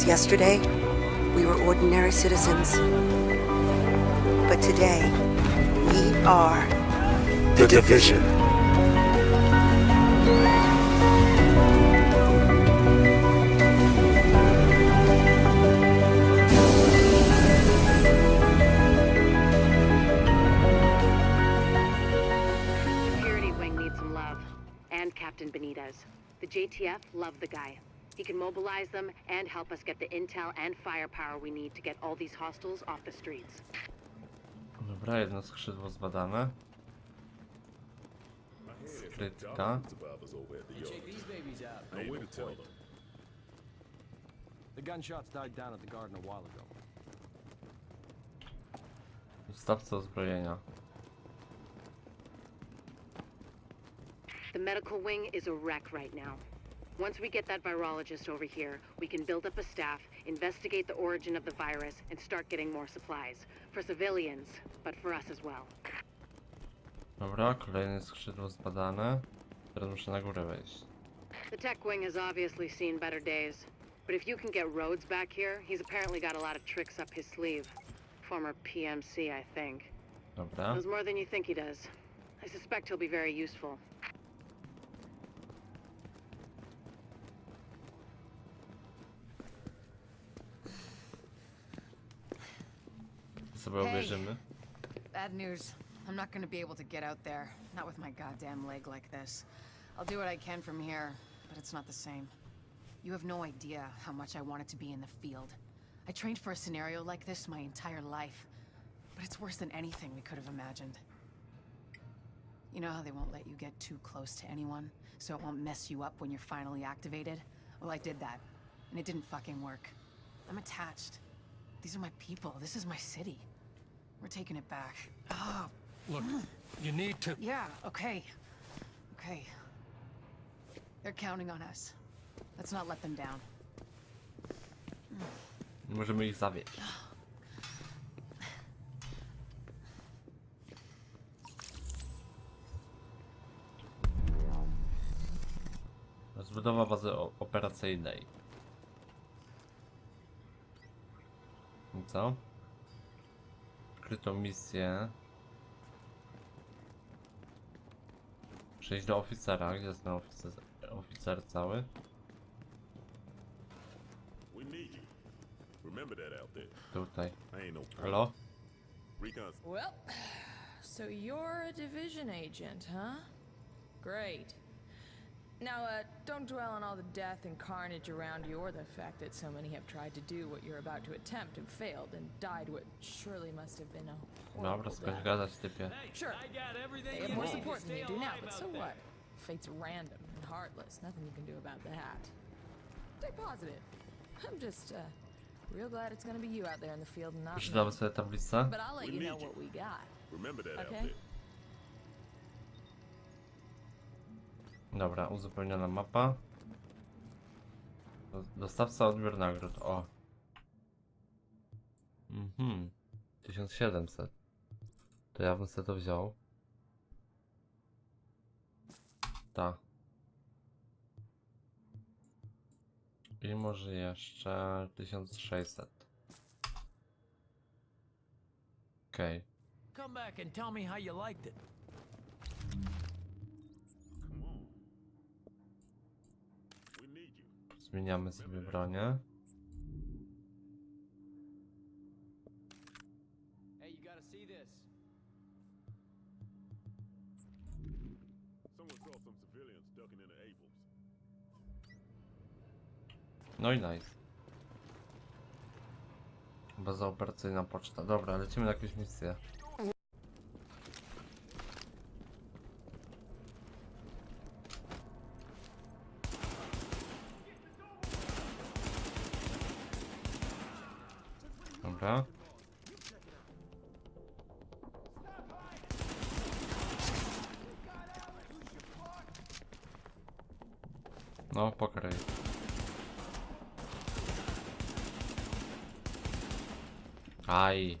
Because yesterday, we were ordinary citizens. But today, we are The Division. Security wing needs some love. And Captain Benitez. The JTF love the guy. He can mobilize them and help us get the intel and firepower we need to get all these hostiles off the streets. Dobra, jedno skrzydło zbadane. Skrytka. Check these babies. No way to tell them. The gunshots died down at the garden a while ago. Dostawca uzbrojenia. The medical wing is a wreck right now. Once we get that virologist over here, we can build up a staff, investigate the origin of the virus, and start getting more supplies. For civilians, but for us as well. Dobra, kolejne skrzydło zbadane. Teraz muszę na górę wejść. The tech wing has obviously seen better days. But if you can get Rhodes back here, he's apparently got a lot of tricks up his sleeve. Former PMC, I think. Dobra. Knows more than you think he does. I suspect he'll be very useful. Sobie Hey. obejrzymy. Bad news. I'm not gonna be able to get out there. Not with my goddamn leg like this. I'll do what I can from here, but it's not the same. You have no idea how much I wanted to be in the field. I trained for a scenario like this my entire life. But it's worse than anything we could have imagined. You know how they won't let you get too close to anyone, so it won't mess you up when you're finally activated? Well, I did that, and it didn't fucking work. I'm attached. These are my people. This is my city. We're taking it back. Oh, Look, you need to. yeah, okay. Okay. They're counting on us. Let's not let them down. Nie możemy ich zawieść. Rozbudowa bazy operacyjnej. I co? Odkryto misję. Przejść do oficera. Gdzie jest ten oficer, oficer cały? Tutaj. No. Halo? Well, so you're a division agent, huh? Great. Now, uh, don't dwell on all the death and carnage around you or the fact that so many have tried to do what you're about to attempt and failed and died what surely must have been a Dobra, horrible skończ death. gadać typie. Sure, I got everything they have more support than you do now, but so there. what? Fate's random and heartless. Nothing you can do about that. Stay positive. I'm just, uh, real glad it's gonna be you out there in the field and not me. Przeczytamy sobie tablicę. But I'll let We you know need you. what we got. Remember that out Okay. there. Dobra, uzupełniona mapa. Do- Dostawca odbiór nagród, o. Mhm. 1700. To ja bym sobie to wziął. Ta. I może jeszcze 1600. Okej. Come back and tell me how you liked it. Come on. We need you. Zmieniamy sobie bronię. Hey, you gotta see this. Someone saw some civilians ducking into Abrams. No i nice. Baza operacyjna poczta. Dobra, lecimy na jakieś misję. No, pokryj. Aj.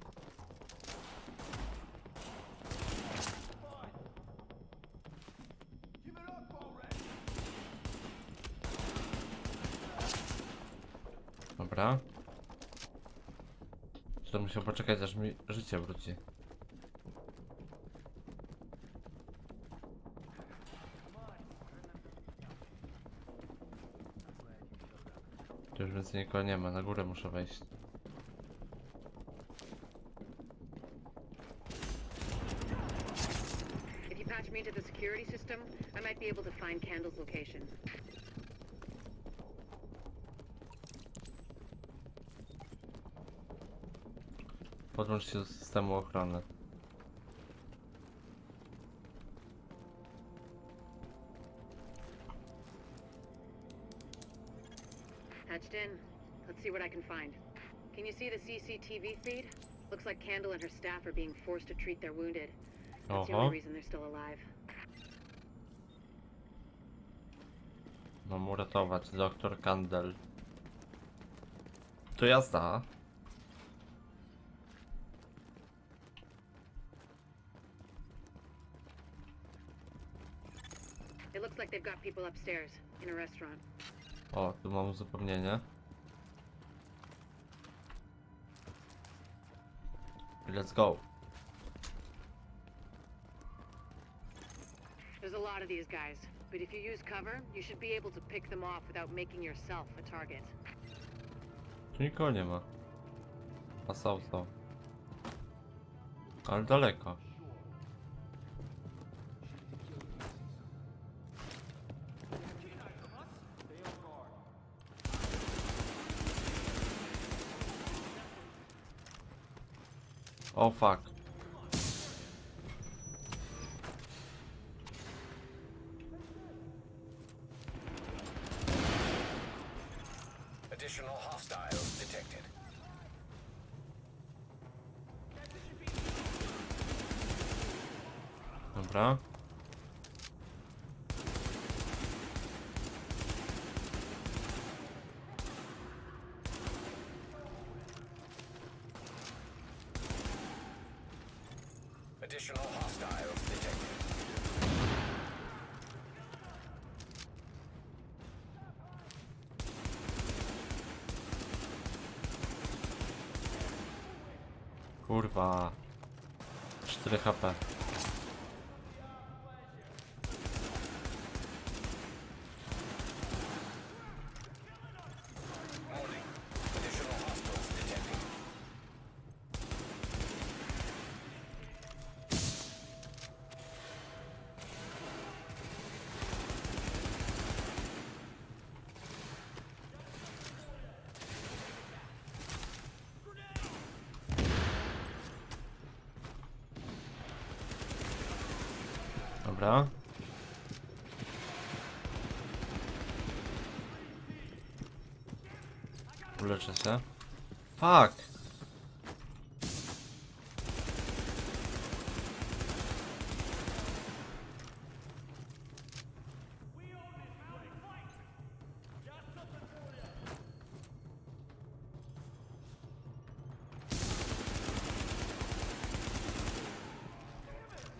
Dobra. To musiał poczekać aż mi życie wróci. Więcej nikogo nie ma, na górę muszę wejść. If you patch me into the security system, I might be able to find Candle's location. Podłącz się do systemu ochrony. See what I can find. Can you see the CCTV feed? Looks like Candle and her staff are being forced to treat their wounded. That's the only uh-huh. reason they're still alive. Mam uratować doktor Kandel. To jazda. It looks like they've got people upstairs, in a restaurant. O, tu mam uzupełnienie. Let's go. There's a lot of these guys, but if you use cover, you should be able to pick them off without making yourself a target. Tu nikogo nie ma. A są, są. Ale daleko. O fuck. Additional hostiles detected. Dobra. Additional hostiles detected. Kurwa. 4 HP. Dobra. Uleczę się. Fuck!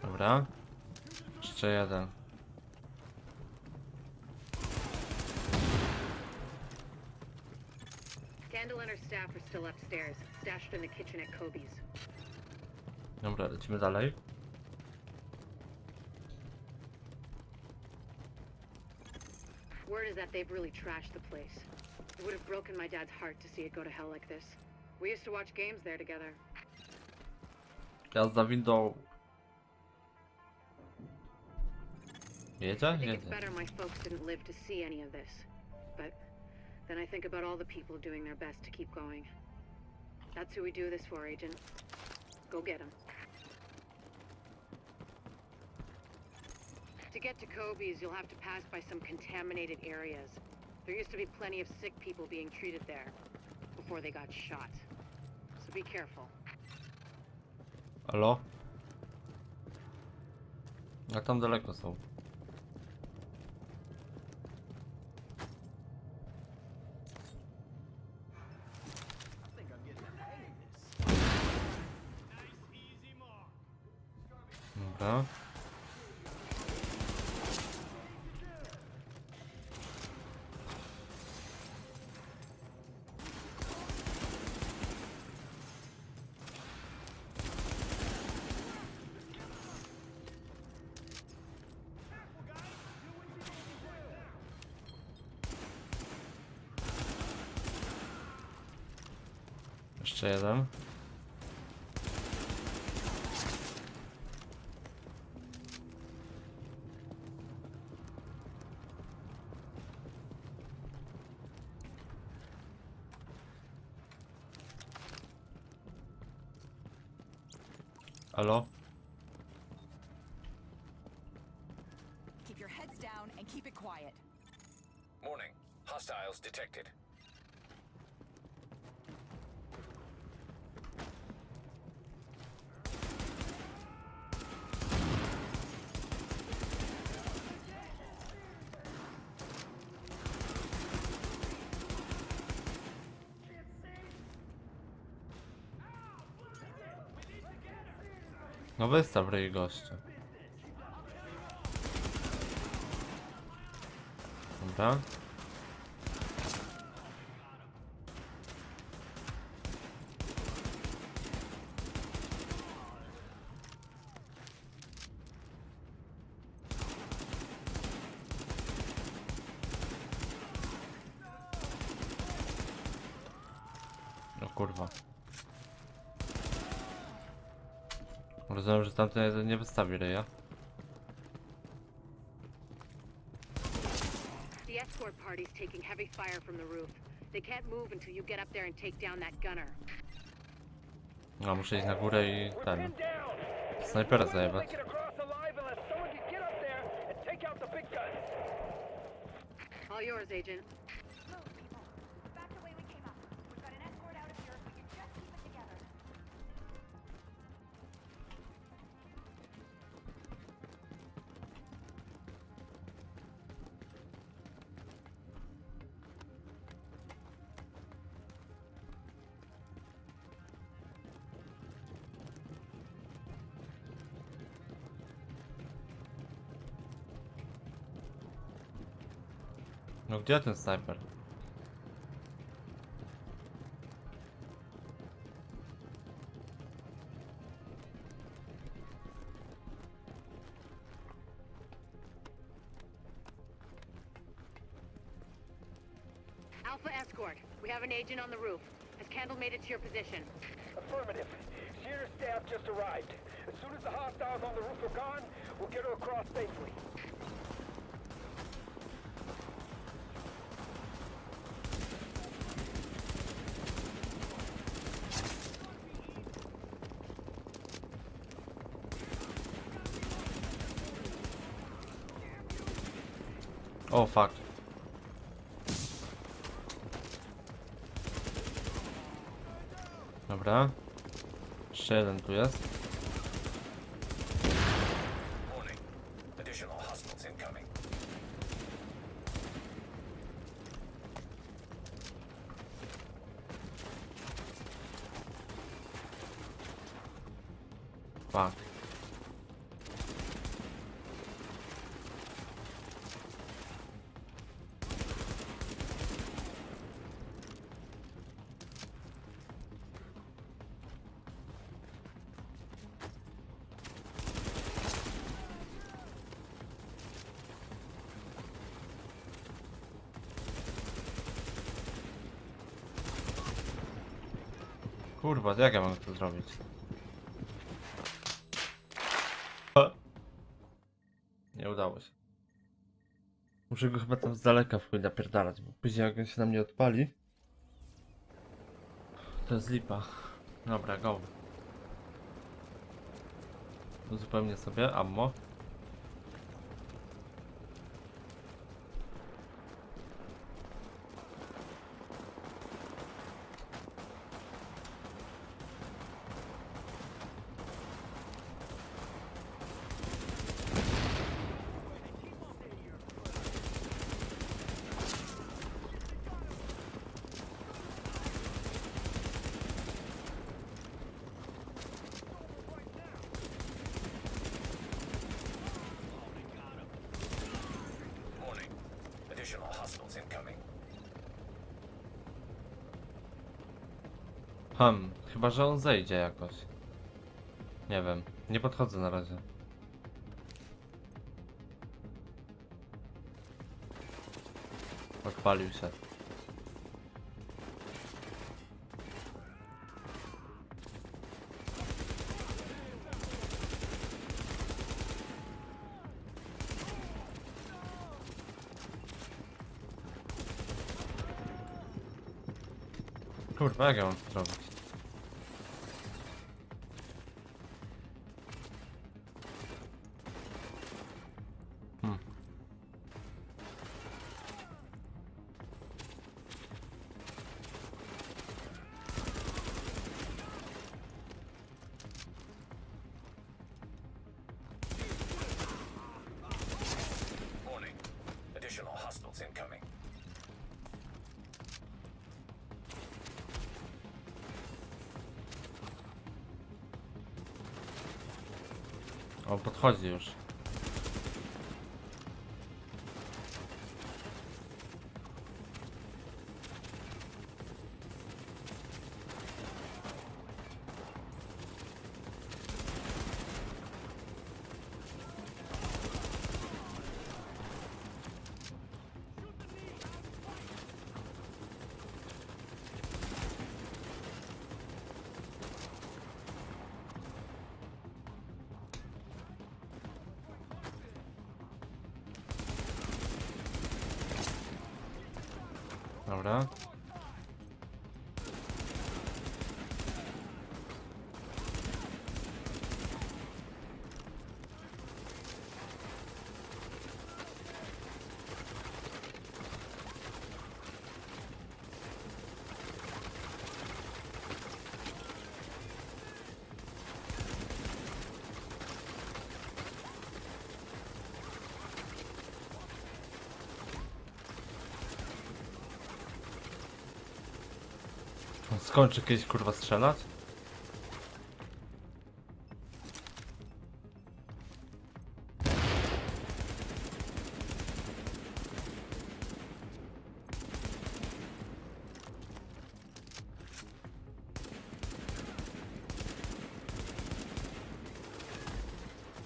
Dobra. Jeszcze jeden. Candle and her staff are still upstairs, stashed in the kitchen at Kobe's. Dobra, lecimy dalej. Word is that they've really trashed the place. It would have broken my dad's heart to see it go to hell like this. We used to watch games there together. Jazda windą. I think it's better my folks didn't live to see any of this. But then I think about all the people doing their best to keep going. That's who we do this for, Agent. Go get them. To get to Kobe's, you'll have to pass by some contaminated areas. There used to be plenty of sick people being treated there before they got shot. So be careful. Halo? A tam daleko są. Jeszcze jeden. Halo? Keep your heads down and keep it quiet. Warning. Hostiles detected. No wystaw ryj gościu. Dobra. O kurwa. Jeden nie wystawi ryja. The escort party's taking heavy fire from the roof. They can't move until you get up there and take down that gunner. No, muszę iść na górę i ten. Snajpera zajebać. All yours, Agent. No gdzie ten snajper? Alpha escort. We have an agent on the roof. Has Candle made it to your position? Affirmative. Shearer's staff just arrived. As soon as the hostiles on the roof are gone, we'll get her across safely. O fuck. Dobra. Jeszcze jeden tu jest. Fuck. Kurwa, jak ja mam to zrobić? Nie udało się. Muszę go chyba tam z daleka w chuj napierdalać, bo później jak on się na mnie odpali. To jest lipa. Dobra, go. Uzupełnię sobie ammo Hmm, chyba że on zejdzie jakoś. Nie wiem, nie podchodzę na razie. Odpalił się. Kurwa, jak ja mam to zrobić? Już. ahora. Skończy kiedyś kurwa strzelać?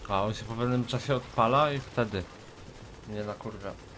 A on się po pewnym czasie odpala i wtedy nie na kurwa.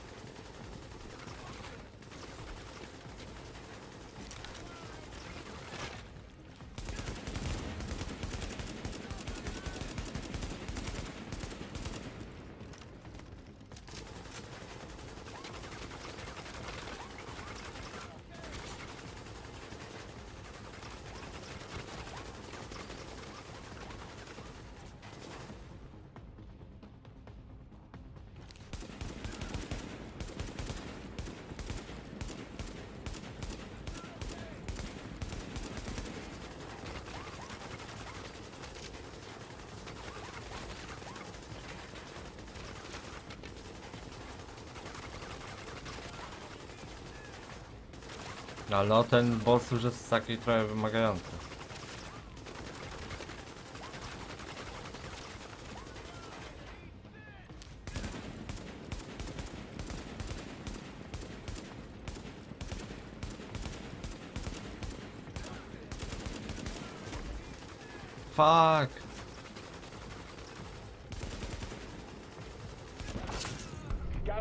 Ale no ten boss już jest taki trochę wymagający. Fuck!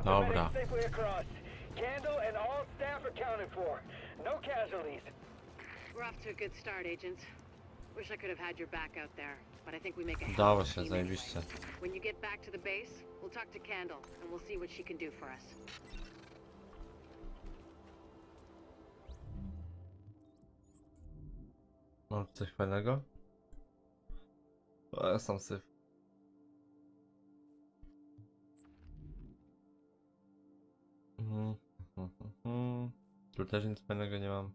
Dobra. No casualties. We're off to a good start, agents. Wish I could have had your back out there, but I think we make a Udało się. When you get back to the base, we'll talk to Candle and we'll see what she can do for us. Mam coś fajnego? O, ja sam syf. Hmm. Tu też nic fajnego nie mam.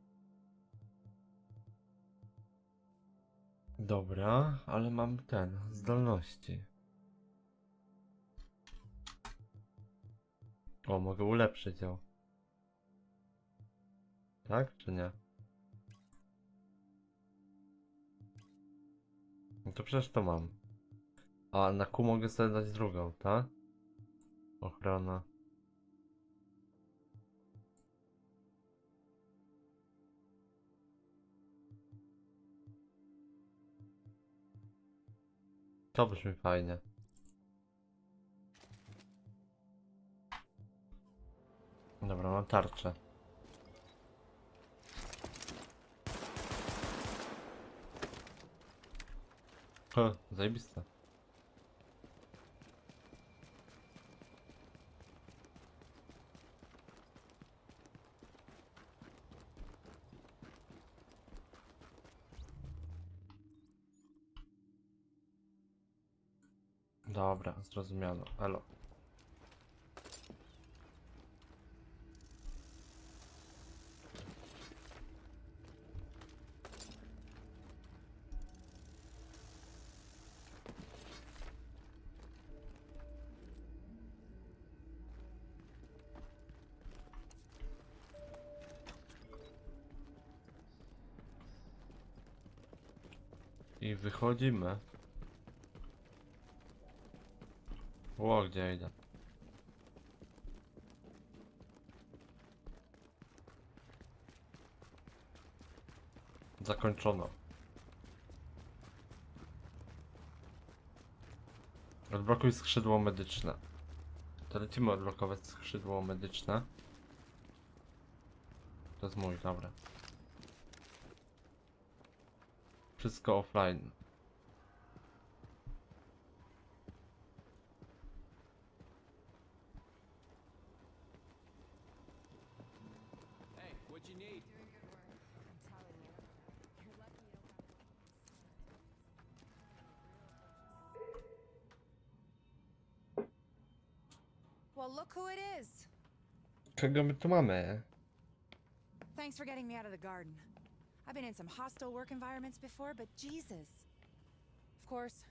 Dobra, ale mam ten, zdolności. O, mogę ulepszyć ją. Tak, czy nie? No to przecież to mam. A na Q mogę sobie dać drugą, tak? Ochrona. To brzmi fajnie. Dobra, mam tarczę. O, zajebiste. Dobra, zrozumiano. Elo. I wychodzimy. Ło, gdzie idę? Zakończono. Odblokuj skrzydło medyczne. To lecimy odblokować skrzydło medyczne. To jest mój, dobra. Wszystko offline. Well, look who it is. Kogo my tu mamy? Thanks for getting me out of the garden. I've been in some hostile work environments before, but Jesus. Of course,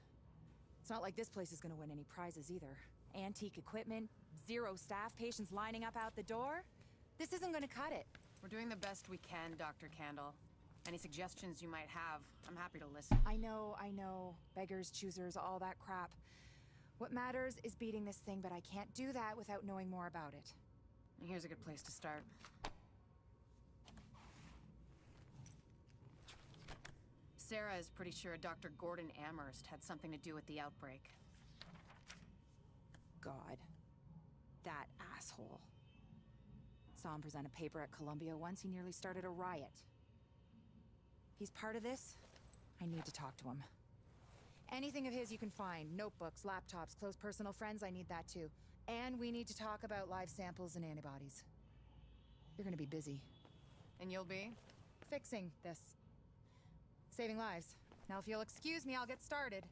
it's not like this place is gonna win any prizes either. Antique equipment, zero staff, patients lining up out the door. This isn't gonna cut it. We're doing the best we can, Dr. Candle. Any suggestions you might have, I'm happy to listen. I know, I know. Beggars, choosers, all that crap. What matters is beating this thing, but I can't do that without knowing more about it. Here's a good place to start. Sarah is pretty sure Dr. Gordon Amherst had something to do with the outbreak. God. That asshole. Saw him present a paper at Columbia once, he nearly started a riot. He's part of this? I need to talk to him. Anything of his you can find notebooks, laptops, close personal friends, I need that too. And we need to talk about live samples and antibodies. You're gonna be busy. And you'll be? Fixing this. Saving lives. Now, if you'll excuse me, I'll get started.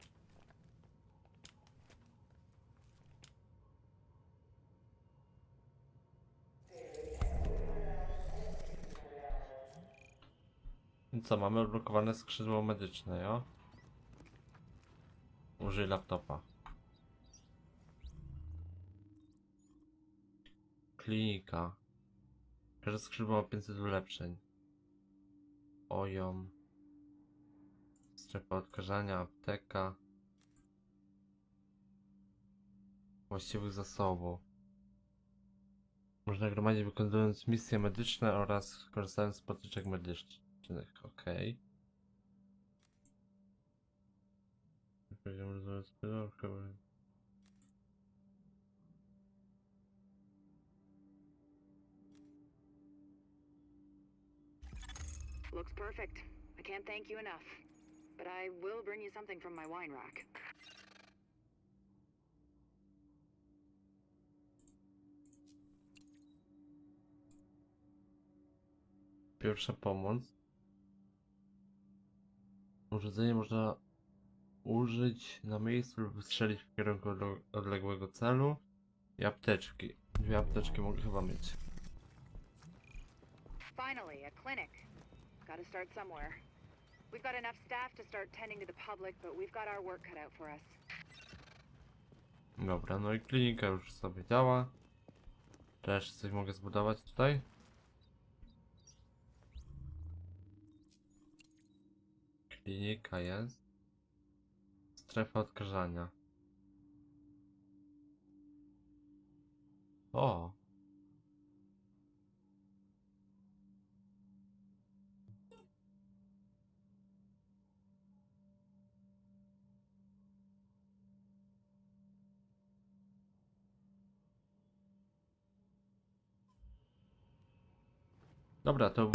I co, mamy odblokowane skrzydło medyczne, jo? Użyj laptopa. Klinika. Każde skrzydło ma 500 ulepszeń. Ojom. Strefa odkażania, apteka. Właściwych zasobów. Można gromadzić wykonując misje medyczne oraz korzystając z potyczek medycznych. Okej. Poziom Looks perfect. I can't thank you enough. But I will bring you something from my wine rack. Pierwsza pomoc. Urządzenie można użyć na miejscu lub strzelić w kierunku odle- odległego celu. I apteczki. Dwie apteczki mogę chyba mieć. Finally, a clinic. Gotta start somewhere. We've got enough staff to start tending to the public, but we've got our work cut out for us. Dobra, no i klinika już sobie działa. Też coś mogę zbudować tutaj. Klinika jest. Strefa odkażania. O! Dobra, to...